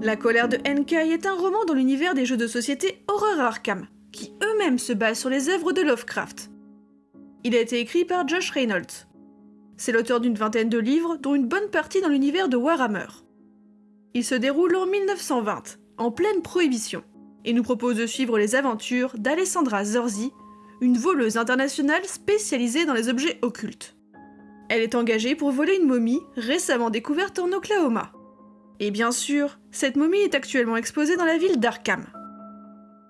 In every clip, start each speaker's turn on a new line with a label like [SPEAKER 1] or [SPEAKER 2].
[SPEAKER 1] La colère de Enkai est un roman dans l'univers des jeux de société Horror Arkham, qui eux-mêmes se basent sur les œuvres de Lovecraft. Il a été écrit par Josh Reynolds. C'est l'auteur d'une vingtaine de livres, dont une bonne partie dans l'univers de Warhammer. Il se déroule en 1920, en pleine prohibition, et nous propose de suivre les aventures d'Alessandra Zorzi, une voleuse internationale spécialisée dans les objets occultes. Elle est engagée pour voler une momie récemment découverte en Oklahoma. Et bien sûr, cette momie est actuellement exposée dans la ville d'Arkham.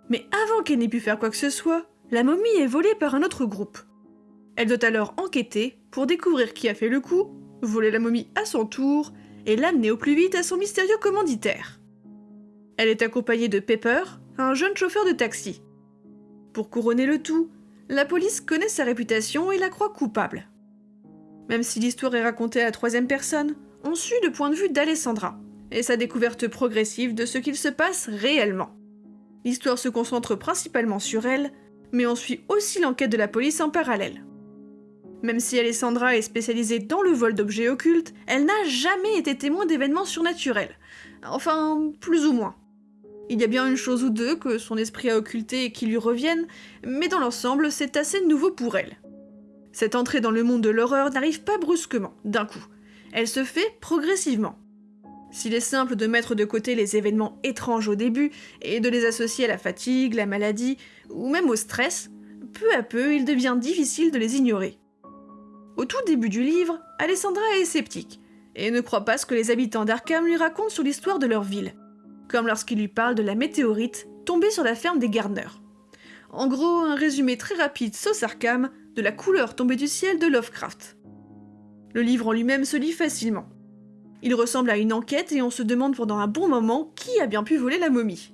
[SPEAKER 1] Mais avant qu'elle n'ait pu faire quoi que ce soit, la momie est volée par un autre groupe. Elle doit alors enquêter pour découvrir qui a fait le coup, voler la momie à son tour et l'amener au plus vite à son mystérieux commanditaire. Elle est accompagnée de Pepper, un jeune chauffeur de taxi. Pour couronner le tout, la police connaît sa réputation et la croit coupable. Même si l'histoire est racontée à la troisième personne, on suit le point de vue d'Alessandra et sa découverte progressive de ce qu'il se passe réellement. L'histoire se concentre principalement sur elle, mais on suit aussi l'enquête de la police en parallèle. Même si Alessandra est spécialisée dans le vol d'objets occultes, elle n'a jamais été témoin d'événements surnaturels. Enfin, plus ou moins. Il y a bien une chose ou deux que son esprit a occulté et qui lui reviennent, mais dans l'ensemble, c'est assez nouveau pour elle. Cette entrée dans le monde de l'horreur n'arrive pas brusquement, d'un coup. Elle se fait progressivement. S'il est simple de mettre de côté les événements étranges au début et de les associer à la fatigue, la maladie ou même au stress, peu à peu il devient difficile de les ignorer. Au tout début du livre, Alessandra est sceptique et ne croit pas ce que les habitants d'Arkham lui racontent sur l'histoire de leur ville, comme lorsqu'il lui parle de la météorite tombée sur la ferme des Gardner. En gros, un résumé très rapide sauce Arkham de la couleur tombée du ciel de Lovecraft. Le livre en lui-même se lit facilement. Il ressemble à une enquête et on se demande pendant un bon moment qui a bien pu voler la momie.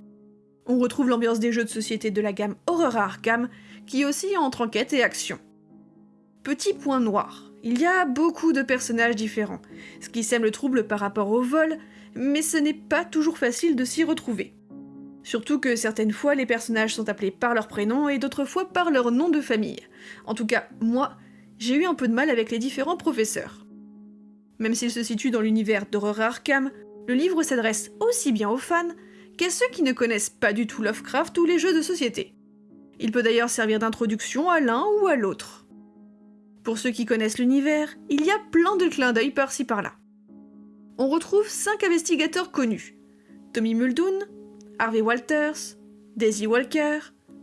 [SPEAKER 1] On retrouve l'ambiance des jeux de société de la gamme Horror Arkham, qui aussi entre enquête et action. Petit point noir, il y a beaucoup de personnages différents, ce qui sème le trouble par rapport au vol, mais ce n'est pas toujours facile de s'y retrouver. Surtout que certaines fois les personnages sont appelés par leur prénom et d'autres fois par leur nom de famille. En tout cas, moi, j'ai eu un peu de mal avec les différents professeurs. Même s'il se situe dans l'univers d'Horror Arkham, le livre s'adresse aussi bien aux fans qu'à ceux qui ne connaissent pas du tout Lovecraft ou les jeux de société. Il peut d'ailleurs servir d'introduction à l'un ou à l'autre. Pour ceux qui connaissent l'univers, il y a plein de clins d'œil par-ci par-là. On retrouve 5 investigateurs connus. Tommy Muldoon, Harvey Walters, Daisy Walker,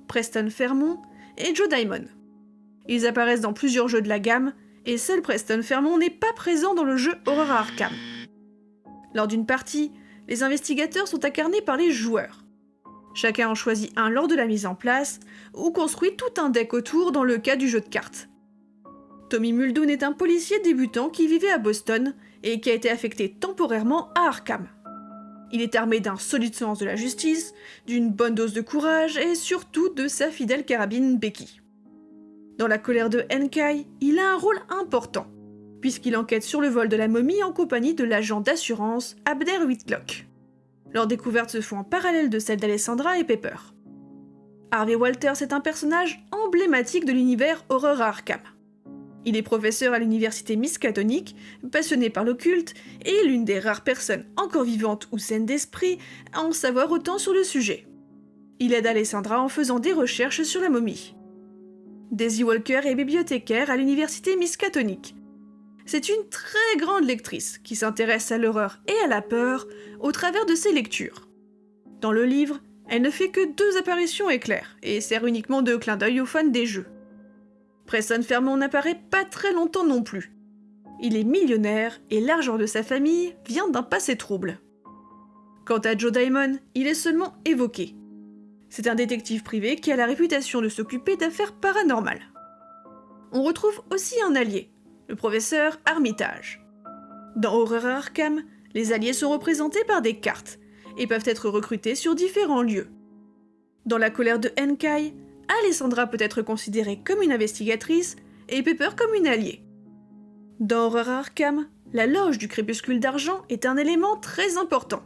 [SPEAKER 1] Preston Fairmont et Joe Diamond. Ils apparaissent dans plusieurs jeux de la gamme, et seul Preston Fairmont n'est pas présent dans le jeu Horror Arkham. Lors d'une partie, les investigateurs sont incarnés par les joueurs. Chacun en choisit un lors de la mise en place, ou construit tout un deck autour dans le cas du jeu de cartes. Tommy Muldoon est un policier débutant qui vivait à Boston et qui a été affecté temporairement à Arkham. Il est armé d'un solide sens de la justice, d'une bonne dose de courage et surtout de sa fidèle carabine Becky. Dans la colère de Enkai, il a un rôle important, puisqu'il enquête sur le vol de la momie en compagnie de l'agent d'assurance Abder Whitlock. Leurs découvertes se font en parallèle de celles d'Alessandra et Pepper. Harvey Walters est un personnage emblématique de l'univers horreur Arkham. Il est professeur à l'université Miskatonic, passionné par l'occulte, et l'une des rares personnes encore vivantes ou saines d'esprit à en savoir autant sur le sujet. Il aide Alessandra en faisant des recherches sur la momie. Daisy Walker est bibliothécaire à l'université Miskatonic. C'est une très grande lectrice qui s'intéresse à l'horreur et à la peur au travers de ses lectures. Dans le livre, elle ne fait que deux apparitions éclairs et sert uniquement de clin d'œil aux fans des jeux. Preston Fairmont n'apparaît pas très longtemps non plus. Il est millionnaire et l'argent de sa famille vient d'un passé trouble. Quant à Joe Diamond, il est seulement évoqué, c'est un détective privé qui a la réputation de s'occuper d'affaires paranormales. On retrouve aussi un allié, le professeur Armitage. Dans Horror Arkham, les alliés sont représentés par des cartes et peuvent être recrutés sur différents lieux. Dans la colère de Enkai, Alessandra peut être considérée comme une investigatrice et Pepper comme une alliée. Dans Horror Arkham, la loge du crépuscule d'argent est un élément très important.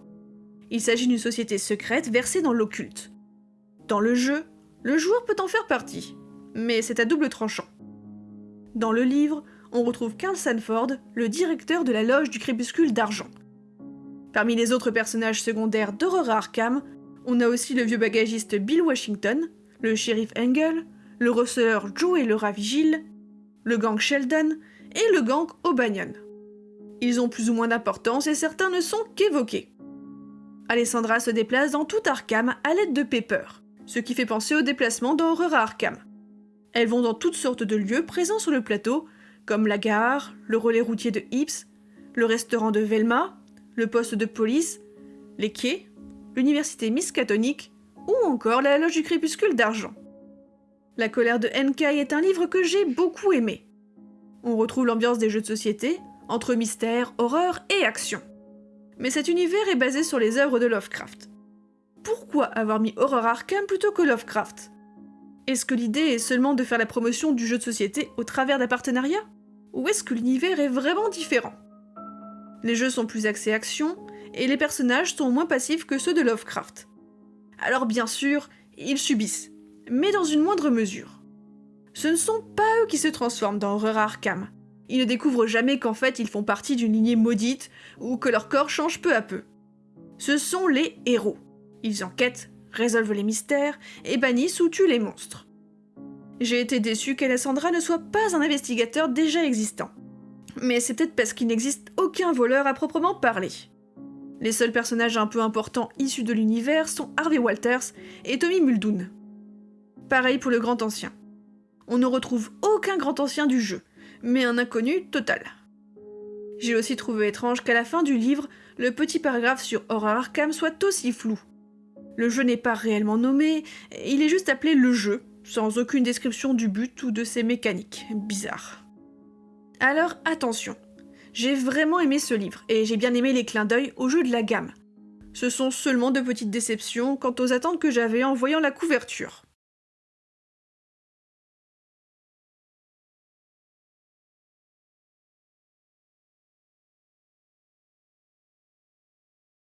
[SPEAKER 1] Il s'agit d'une société secrète versée dans l'occulte. Dans le jeu, le joueur peut en faire partie, mais c'est à double tranchant. Dans le livre, on retrouve Carl Sanford, le directeur de la loge du crépuscule d'argent. Parmi les autres personnages secondaires d'Horror Arkham, on a aussi le vieux bagagiste Bill Washington, le shérif Engel, le receveur Joe et le Ravigile, le gang Sheldon et le gang O'Banion. Ils ont plus ou moins d'importance et certains ne sont qu'évoqués. Alessandra se déplace dans tout Arkham à l'aide de Pepper, ce qui fait penser au déplacement dans Horror Arkham. Elles vont dans toutes sortes de lieux présents sur le plateau, comme la gare, le relais routier de Hips, le restaurant de Velma, le poste de police, les quais, l'université Miskatonic ou encore la loge du crépuscule d'argent. La colère de Enkai est un livre que j'ai beaucoup aimé. On retrouve l'ambiance des jeux de société, entre mystère, horreur et action. Mais cet univers est basé sur les œuvres de Lovecraft. Pourquoi avoir mis Horror Arkham plutôt que Lovecraft? Est-ce que l'idée est seulement de faire la promotion du jeu de société au travers d'un partenariat? Ou est-ce que l'univers est vraiment différent? Les jeux sont plus axés action, et les personnages sont moins passifs que ceux de Lovecraft. Alors bien sûr, ils subissent, mais dans une moindre mesure. Ce ne sont pas eux qui se transforment dans Horror Arkham, ils ne découvrent jamais qu'en fait ils font partie d'une lignée maudite ou que leur corps change peu à peu. Ce sont les héros. Ils enquêtent, résolvent les mystères et bannissent ou tuent les monstres. J'ai été déçu qu'Alessandra ne soit pas un investigateur déjà existant. Mais c'est peut-être parce qu'il n'existe aucun voleur à proprement parler. Les seuls personnages un peu importants issus de l'univers sont Harvey Walters et Tommy Muldoon. Pareil pour le Grand Ancien. On ne retrouve aucun Grand Ancien du jeu, mais un inconnu total. J'ai aussi trouvé étrange qu'à la fin du livre, le petit paragraphe sur Horror Arkham soit aussi flou. Le jeu n'est pas réellement nommé, il est juste appelé le jeu, sans aucune description du but ou de ses mécaniques. Bizarre. Alors attention, j'ai vraiment aimé ce livre, et j'ai bien aimé les clins d'œil au jeu de la gamme. Ce sont seulement de petites déceptions quant aux attentes que j'avais en voyant la couverture.